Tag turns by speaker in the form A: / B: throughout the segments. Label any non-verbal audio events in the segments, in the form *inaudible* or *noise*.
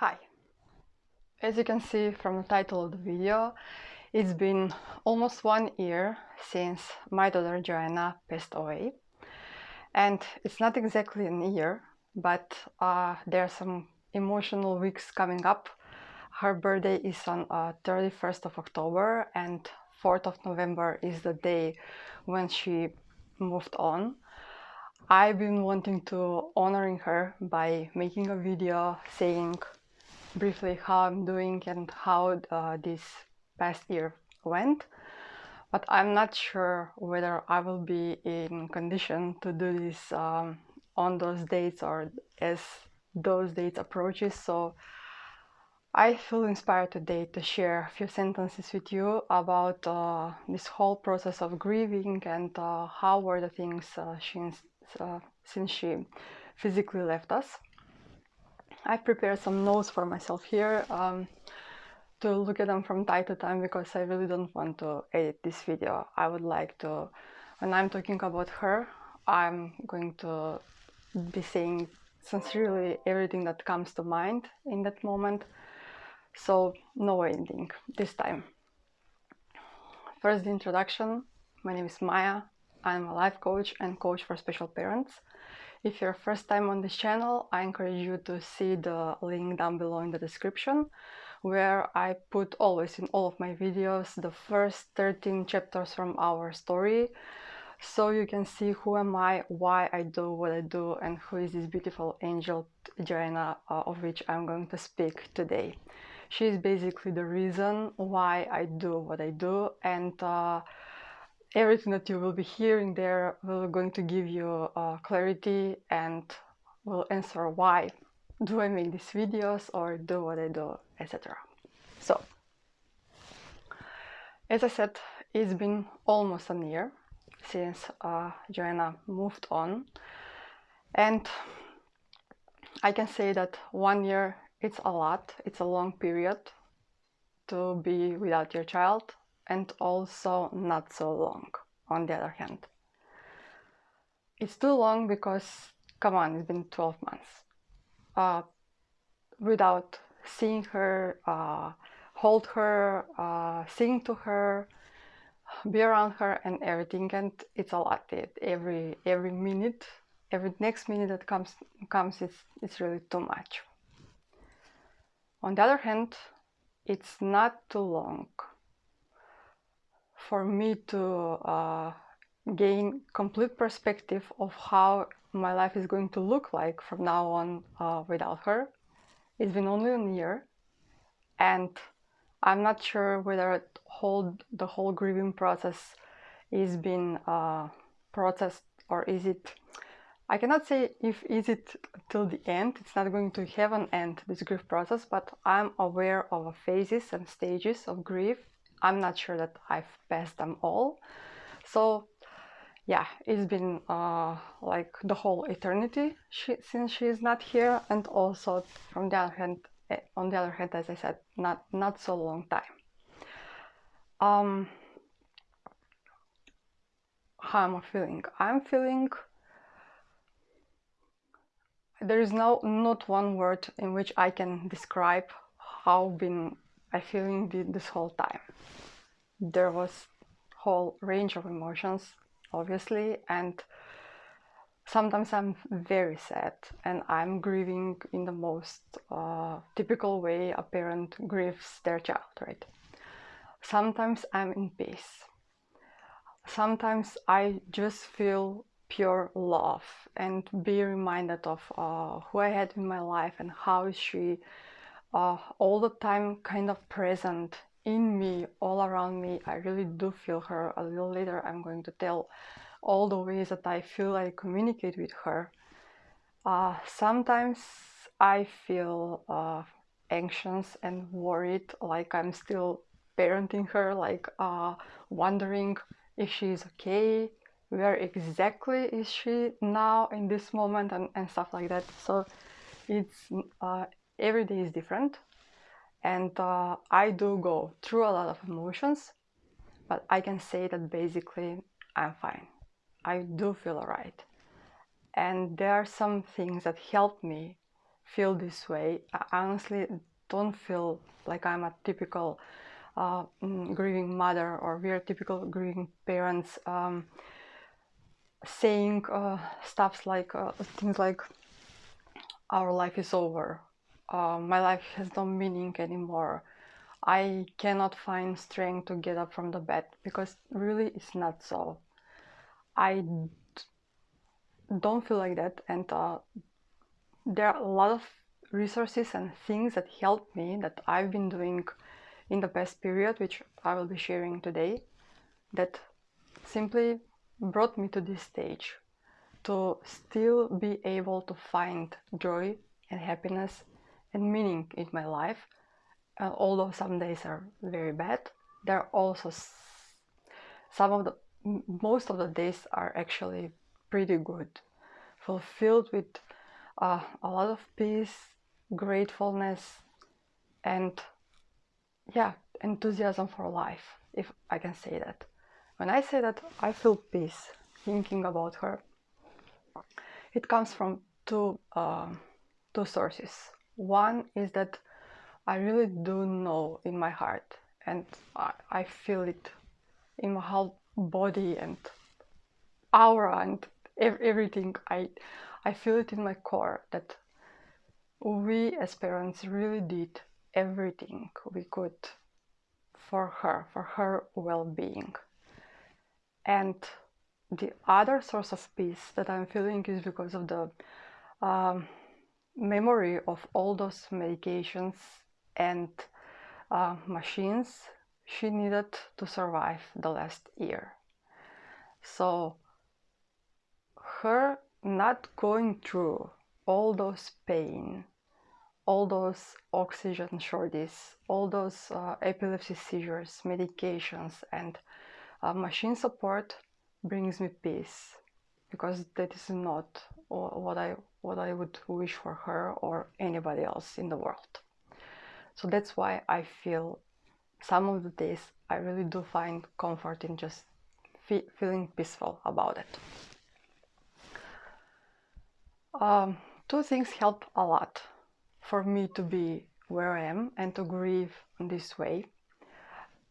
A: Hi! As you can see from the title of the video, it's been almost one year since my daughter Joanna passed away. And it's not exactly a year, but uh, there are some emotional weeks coming up. Her birthday is on uh, 31st of October and 4th of November is the day when she moved on. I've been wanting to honoring her by making a video saying briefly how I'm doing and how uh, this past year went but I'm not sure whether I will be in condition to do this um, on those dates or as those dates approaches so I feel inspired today to share a few sentences with you about uh, this whole process of grieving and uh, how were the things uh, since, uh, since she physically left us. I prepared some notes for myself here um, to look at them from time to time because I really don't want to edit this video. I would like to, when I'm talking about her, I'm going to be saying sincerely everything that comes to mind in that moment. So no ending this time. First introduction. My name is Maya. I'm a life coach and coach for special parents. If you're first time on this channel, I encourage you to see the link down below in the description where I put always in all of my videos the first 13 chapters from our story so you can see who am I, why I do what I do and who is this beautiful angel Joanna uh, of which I'm going to speak today. She is basically the reason why I do what I do and uh, everything that you will be hearing there will going to give you uh, clarity and will answer why do I make these videos or do what I do, etc. So, as I said, it's been almost a year since uh, Joanna moved on. And I can say that one year it's a lot, it's a long period to be without your child and also not so long on the other hand. It's too long because, come on, it's been 12 months. Uh, without seeing her, uh, hold her, uh, sing to her, be around her and everything and it's a lot. It, every every minute every next minute that comes comes it's, it's really too much. On the other hand it's not too long for me to uh, gain complete perspective of how my life is going to look like from now on uh, without her. It's been only a year and I'm not sure whether the whole grieving process is being uh, processed or is it I cannot say if is it till the end, it's not going to have an end, this grief process, but I'm aware of phases and stages of grief I'm not sure that I've passed them all. So yeah, it's been uh, like the whole eternity she, since she is not here, and also from the other hand, eh, on the other hand, as I said, not not so long time. Um, how am I feeling? I'm feeling. There is no not one word in which I can describe how been I feeling this whole time. There was whole range of emotions, obviously, and sometimes I'm very sad and I'm grieving in the most uh, typical way a parent grieves their child, right? Sometimes I'm in peace. Sometimes I just feel pure love and be reminded of uh, who I had in my life and how she uh, all the time kind of present in me, all around me. I really do feel her. A little later, I'm going to tell all the ways that I feel I communicate with her. Uh, sometimes I feel uh, anxious and worried, like I'm still parenting her, like uh, wondering if she's okay, where exactly is she now in this moment, and, and stuff like that. So it's uh, every day is different. And uh, I do go through a lot of emotions but I can say that basically I'm fine. I do feel alright. And there are some things that help me feel this way. I honestly don't feel like I'm a typical uh, mm, grieving mother or we're typical grieving parents um, saying uh, stuffs like uh, things like our life is over, uh, my life has no meaning anymore. I cannot find strength to get up from the bed because really it's not so. I don't feel like that, and uh, there are a lot of resources and things that help me that I've been doing in the past period, which I will be sharing today, that simply brought me to this stage to still be able to find joy and happiness and meaning in my life. Uh, although some days are very bad, there are also some of the most of the days are actually pretty good, fulfilled with uh, a lot of peace, gratefulness, and yeah, enthusiasm for life, if I can say that. When I say that I feel peace thinking about her, it comes from two, uh, two sources. One is that I really do know in my heart and I, I feel it in my whole body and aura and ev- everything. I, I feel it in my core that we as parents really did everything we could for her, for her well being. And the other source of peace that I'm feeling is because of the um, memory of all those medications and uh, machines she needed to survive the last year. So, her not going through all those pain, all those oxygen shortages, all those uh, epilepsy seizures, medications, and uh, machine support brings me peace because that is not what I what I would wish for her or anybody else in the world. So that's why I feel some of the days I really do find comfort in just fe feeling peaceful about it. Um, two things help a lot for me to be where I am and to grieve this way.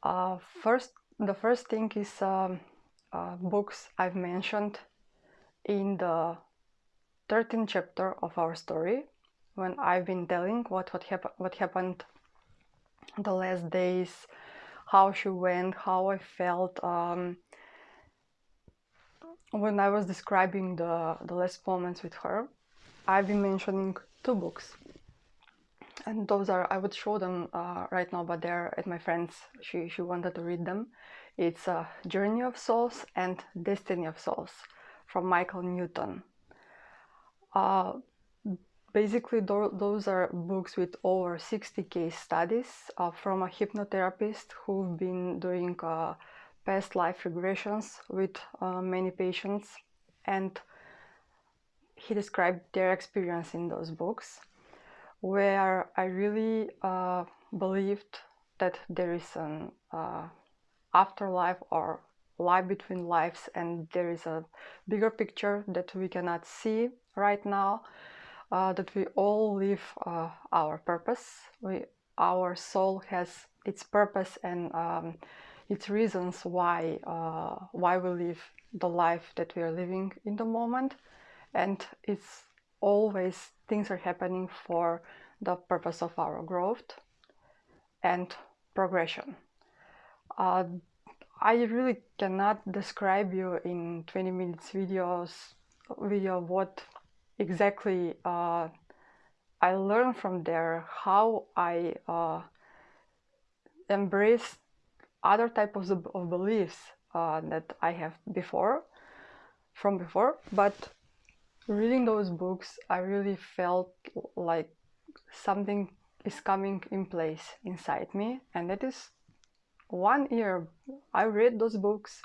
A: Uh, first, the first thing is um, uh, books I've mentioned in the 13th chapter of our story when I've been telling what what, hap- what happened the last days, how she went, how I felt um, when I was describing the, the last moments with her. I've been mentioning two books and those are I would show them uh, right now but they're at my friend's she, she wanted to read them it's uh, Journey of Souls and Destiny of Souls from Michael Newton. Uh, basically, th those are books with over 60 case studies uh, from a hypnotherapist who've been doing uh, past life regressions with uh, many patients, and he described their experience in those books, where I really uh, believed that there is an uh, afterlife or life between lives and there is a bigger picture that we cannot see right now uh, that we all live uh, our purpose. We our soul has its purpose and um, its reasons why uh, why we live the life that we are living in the moment. And it's always things are happening for the purpose of our growth and progression. Uh, I really cannot describe you in 20 minutes videos video what exactly uh, I learned from there, how I uh, embrace other types of, of beliefs uh, that I have before, from before, but reading those books, I really felt like something is coming in place inside me, and that is one year I read those books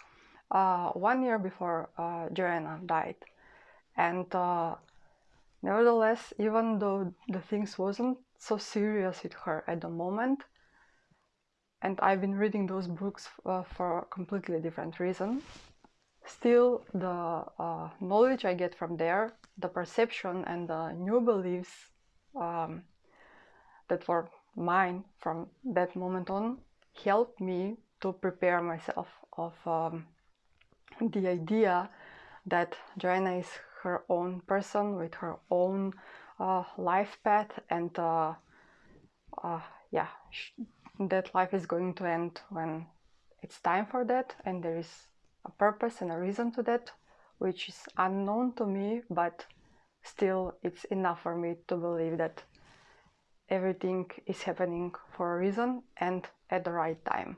A: uh, one year before uh, Joanna died, and uh, nevertheless, even though the things wasn't so serious with her at the moment, and I've been reading those books uh, for a completely different reason, still the uh, knowledge I get from there, the perception and the new beliefs um, that were mine from that moment on helped me to prepare myself of um, the idea that Joanna is her own person with her own uh, life path and uh, uh, yeah that life is going to end when it's time for that and there is a purpose and a reason to that which is unknown to me but still it's enough for me to believe that everything is happening for a reason and at the right time.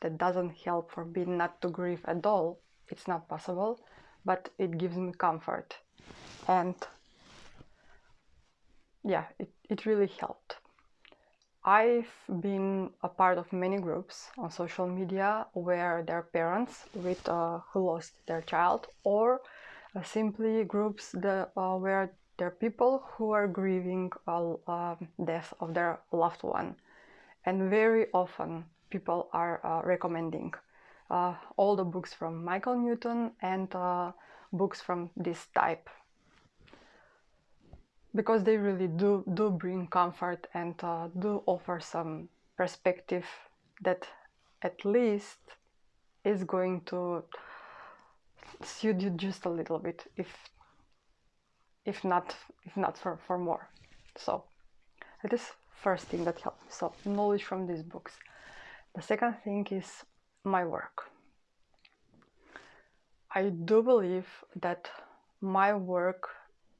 A: That doesn't help for me not to grieve at all. It's not possible but it gives me comfort. And yeah it, it really helped. I've been a part of many groups on social media where their parents with uh, who lost their child, or uh, simply groups that, uh, where there are people who are grieving uh, death of their loved one, and very often people are uh, recommending uh, all the books from Michael Newton and books from this type. Because they really do do bring comfort and uh, do offer some perspective that at least is going to suit you just a little bit if if not if not for, for more. So that is first thing that helped me. so knowledge from these books the second thing is my work i do believe that my work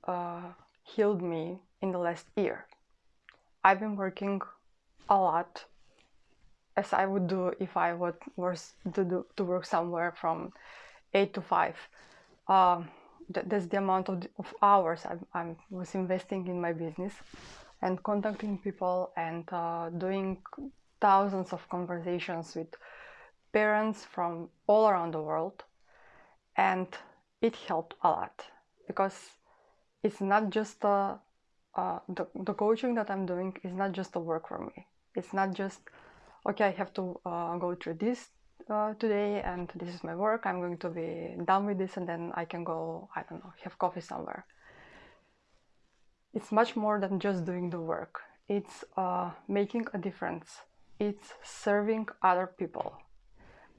A: uh, healed me in the last year. I've been working a lot as I would do if I would was to do, to work somewhere from eight to five. Um, that's the amount of, of hours I, I was investing in my business and contacting people and uh, doing thousands of conversations with parents from all around the world and it helped a lot because it's not just a, uh, the, the coaching that I'm doing is not just a work for me. It's not just, okay, I have to uh, go through this uh, today and this is my work. I'm going to be done with this and then I can go, I don't know, have coffee somewhere. It's much more than just doing the work. It's uh, making a difference. It's serving other people.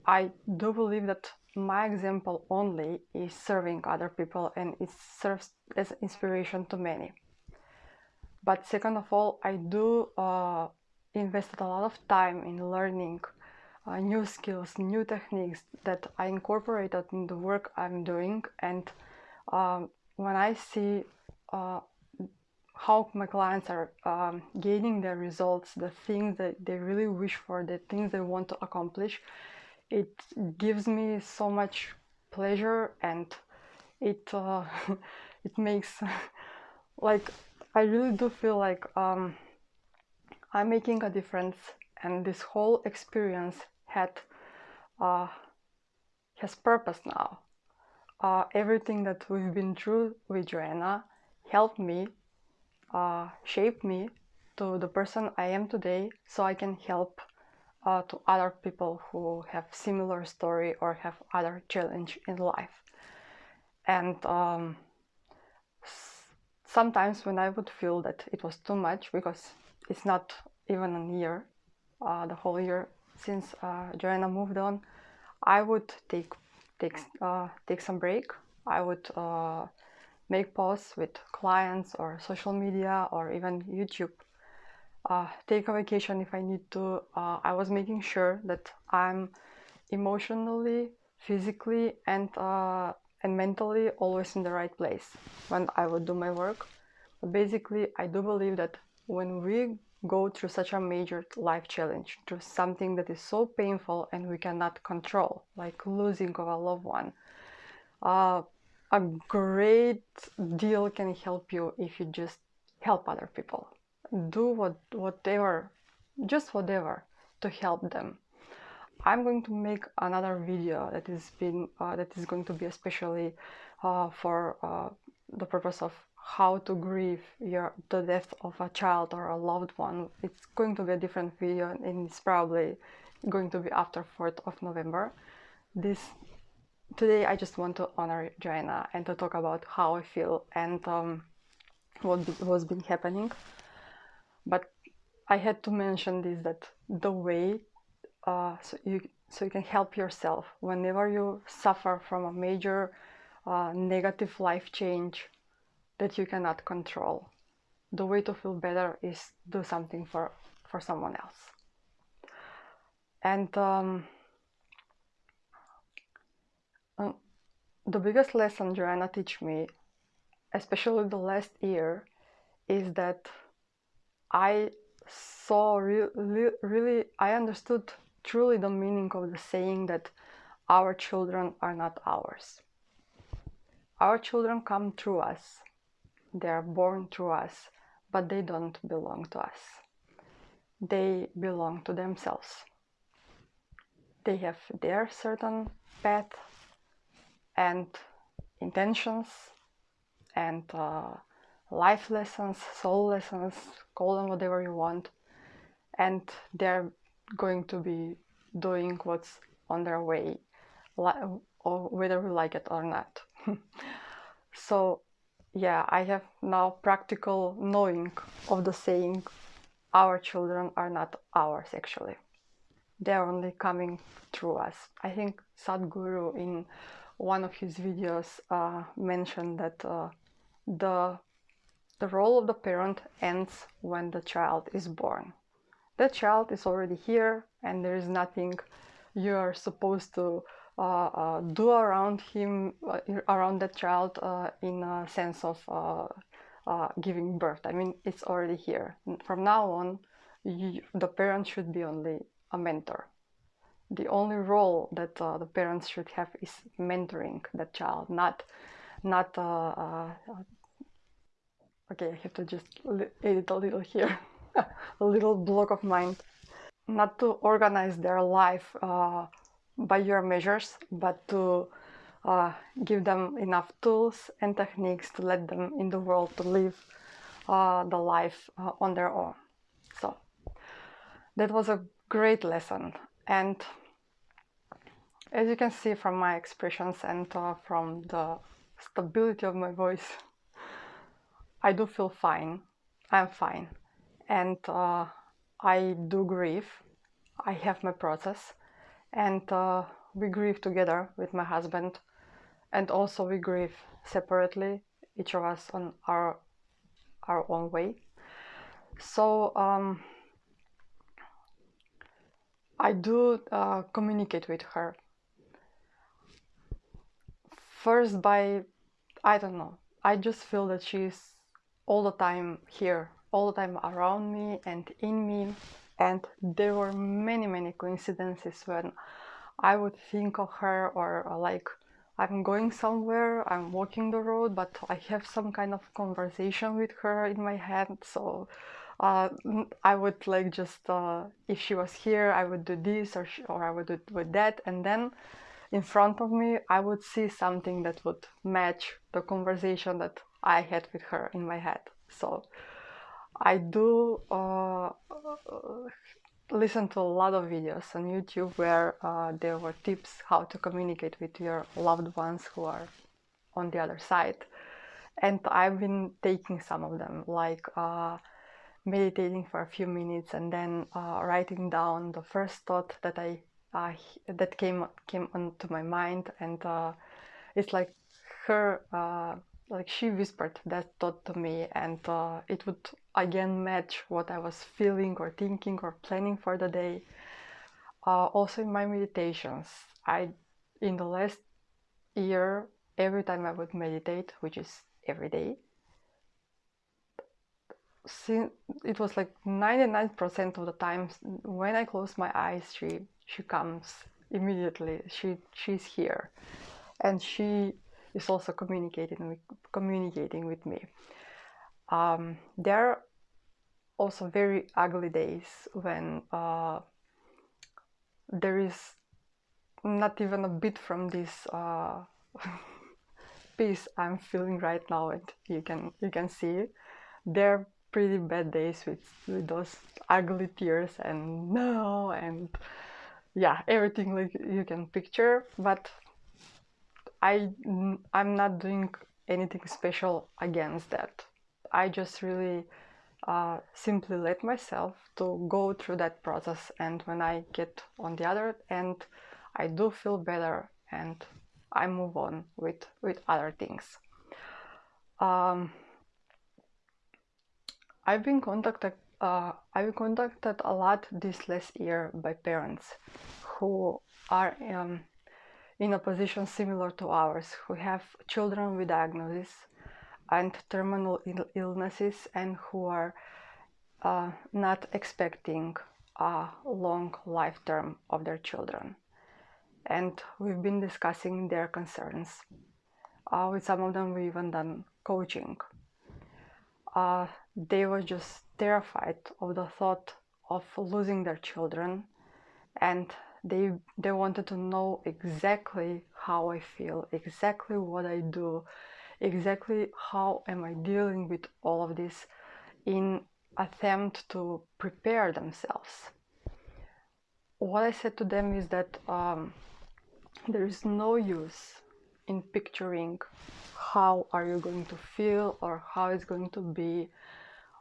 A: I do believe that my example only is serving other people and it serves as inspiration to many. But second of all, I do uh, invested a lot of time in learning uh, new skills, new techniques that I incorporated in the work I'm doing. And um, when I see uh, how my clients are um, gaining their results, the things that they really wish for, the things they want to accomplish, it gives me so much pleasure and it uh, *laughs* it makes *laughs* like I really do feel like um, I'm making a difference and this whole experience had uh, has purpose now. Uh, everything that we've been through with Joanna helped me, uh, shape me to the person I am today so I can help uh, to other people who have similar story or have other challenge in life. And um, sometimes when I would feel that it was too much because it's not even a year uh, the whole year since uh, Joanna moved on I would take take uh, take some break. I would uh, make posts with clients or social media or even YouTube uh, take a vacation if I need to. Uh, I was making sure that I'm emotionally, physically, and uh, and mentally always in the right place when I would do my work. But basically, I do believe that when we go through such a major life challenge, through something that is so painful and we cannot control, like losing of a loved one, uh, a great deal can help you if you just help other people. Do what whatever just whatever to help them. I'm going to make another video that is been uh, that is going to be especially uh, for uh, the purpose of how to grieve your the death of a child or a loved one. It's going to be a different video and it's probably going to be after 4th of november. This today i just want to honor joanna and to talk about how i feel and um, what be, was been happening but I had to mention this that the way uh, so you so you can help yourself whenever you suffer from a major uh, negative life change that you cannot control. The way to feel better is do something for for someone else. And um, the biggest lesson Joanna teach me, especially the last year, is that I saw re- really I understood truly the meaning of the saying that our children are not ours. Our children come through us, they are born through us, but they don't belong to us. They belong to themselves. They have their certain path and intentions and uh, life lessons, soul lessons, call them whatever you want, and they're going to be doing what's on their way, or whether we like it or not. *laughs* so, yeah, I have now practical knowing of the saying, our children are not ours actually. They're only coming through us. I think Sadhguru in one of his videos uh, mentioned that uh, the the role of the parent ends when the child is born that child is already here and there is nothing you are supposed to uh, uh, do around him, uh, around that child uh, in a sense of giving birth. I mean, it's already here. From now on, you, the parent should be only a mentor. The only role that the parents should have is mentoring that child, not, not. okay, I have to just edit a little here. *laughs* a little block of mind. Not to organize their life uh, by your measures, but to uh, give them enough tools and techniques to let them in the world to live uh, the life uh, on their own. So that was a great lesson. And as you can see from my expressions and uh, from the stability of my voice, I do feel fine. I'm fine and uh, I do grieve. I have my process, and uh, we grieve together with my husband, and also we grieve separately, each of us on our our own way. So um, I do uh, communicate with her. First, by I don't know. I just feel that she's all the time here all the time around me and in me and there were many many coincidences when i would think of her or uh, like i'm going somewhere i'm walking the road but i have some kind of conversation with her in my head so uh, i would like just uh, if she was here i would do this or, she, or i would do with that and then in front of me i would see something that would match the conversation that i had with her in my head so I do uh, listen to a lot of videos on YouTube where uh, there were tips how to communicate with your loved ones who are on the other side. And I've been taking some of them, like uh, meditating for a few minutes and then uh, writing down the first thought that I that came came onto my mind, and uh, it's like her uh, like she whispered that thought to me and uh, it would again match what i was feeling or thinking or planning for the day. Uh, also in my meditations i in the last year every time i would meditate which is every day since it was like 99% of the times when i close my eyes she she comes immediately. She she's here. And she is also communicating with, communicating with me. Um, there are also very ugly days when uh, there is not even a bit from this uh, *laughs* peace I'm feeling right now, and you can you can see. There pretty bad days with, with those ugly tears and no and yeah everything like you can picture but I I'm not doing anything special against that. I just really uh, simply let myself to go through that process and when I get on the other end I do feel better and I move on with with other things. Um, I've been contacted uh, I've contacted a lot this last year by parents who are um, in a position similar to ours, who have children with diagnoses and terminal Ill illnesses and who are uh, not expecting a long life term of their children. And we've been discussing their concerns. Uh, with some of them, we even done coaching. Uh, they were just terrified of the thought of losing their children and they they wanted to know exactly how I feel, exactly what I do, exactly how am I dealing with all of this in attempt to prepare themselves. What I said to them is that um, there is no use in picturing how are you going to feel or how it's going to be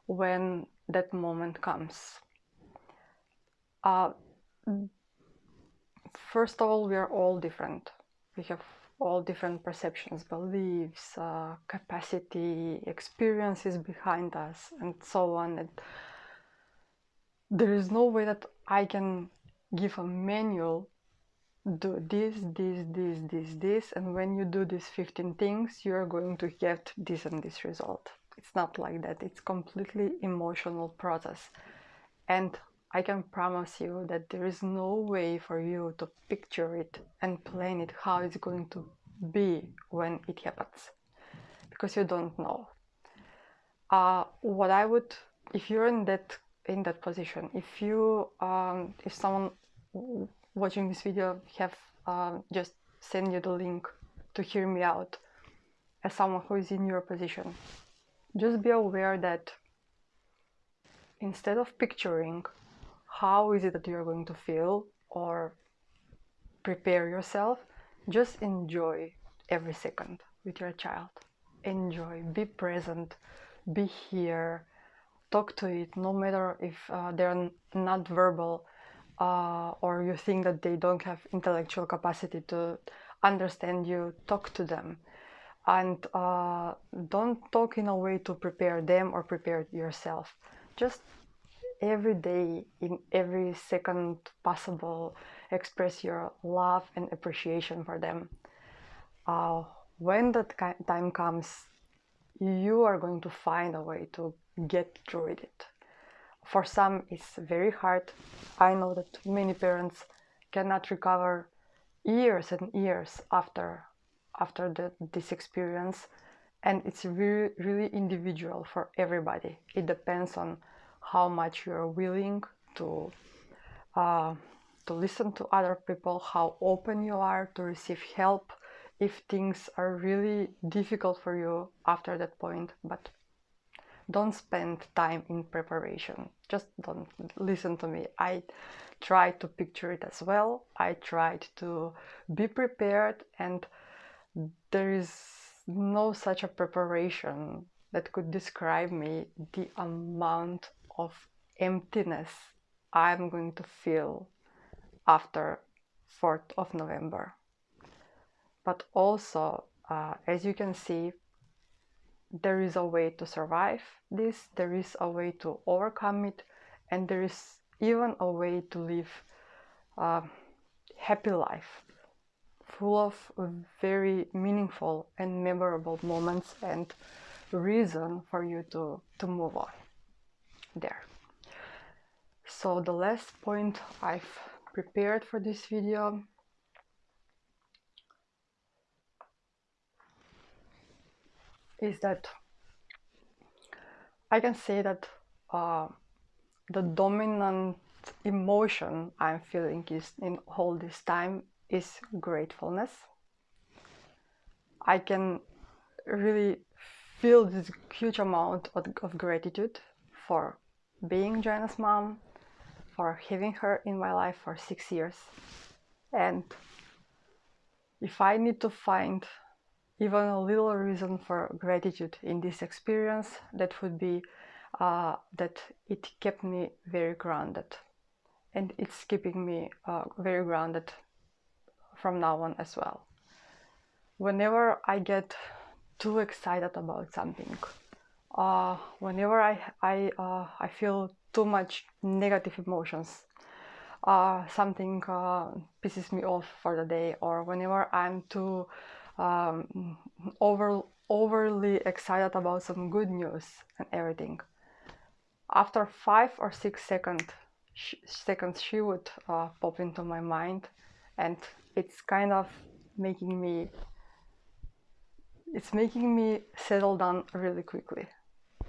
A: when that moment comes. Uh, first of all, we are all different. We have all different perceptions, beliefs, uh, capacity, experiences behind us, and so on. And there is no way that I can give a manual do this, this, this, this, this, and when you do these 15 things, you are going to get this and this result. It's not like that. It's completely emotional process. And I can promise you that there is no way for you to picture it and plan it how it's going to be when it happens because you don't know. Uh, what I would, if you're in that in that position, if you, um, if someone watching this video have uh, just send you the link to hear me out as someone who is in your position, just be aware that instead of picturing how is it that you're going to feel or prepare yourself, just enjoy every second with your child. Enjoy, be present, be here, talk to it, no matter if uh, they're not verbal uh, or you think that they don't have intellectual capacity to understand you, talk to them. And uh, don't talk in a way to prepare them or prepare yourself. Just every day, in every second possible, express your love and appreciation for them. Uh, when that time comes, you are going to find a way to get through it. For some, it's very hard. I know that many parents cannot recover years and years after after the, this experience, and it's really really individual for everybody. It depends on how much you are willing to uh, to listen to other people, how open you are to receive help if things are really difficult for you after that point. But don't spend time in preparation. Just don't listen to me. I tried to picture it as well. I tried to be prepared, and there is no such a preparation that could describe me the amount of emptiness I'm going to feel after 4th of November. But also, uh, as you can see, there is a way to survive this, there is a way to overcome it, and there is even a way to live a happy life full of very meaningful and memorable moments and reason for you to, to move on there. So the last point I've prepared for this video is that I can say that uh, the dominant emotion I'm feeling is in all this time is gratefulness. I can really feel this huge amount of, of gratitude for being Joanna's mom, for having her in my life for six years. And if I need to find even a little reason for gratitude in this experience, that would be uh, that it kept me very grounded. And it's keeping me uh, very grounded from now on as well. Whenever I get too excited about something, uh, whenever I, I, uh, I feel too much negative emotions, uh, something uh, pisses me off for the day, or whenever I'm too um, over, overly excited about some good news and everything, after five or six second, sh seconds, she would uh, pop into my mind, and it's kind of making me it's making me settle down really quickly.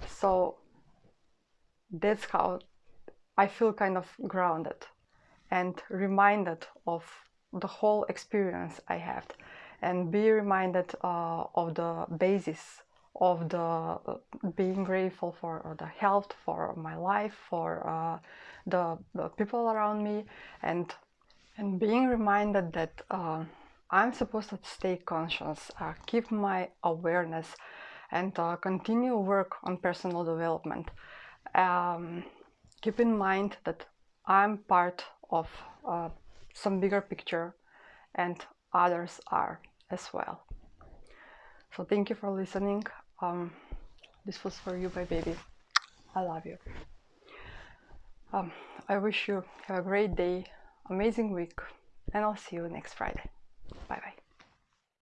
A: So that's how i feel kind of grounded and reminded of the whole experience i had and be reminded uh, of the basis of the uh, being grateful for the health for my life for uh, the, the, people around me and and being reminded that uh, I'm supposed to stay conscious, uh, keep my awareness, and continue work on personal development. Um, keep in mind that I'm part of uh, some bigger picture, and others are as well. So thank you for listening. Um, this was for you, my baby. I love you. Um, I wish you have a great day amazing week and I'll see you next Friday. Bye bye.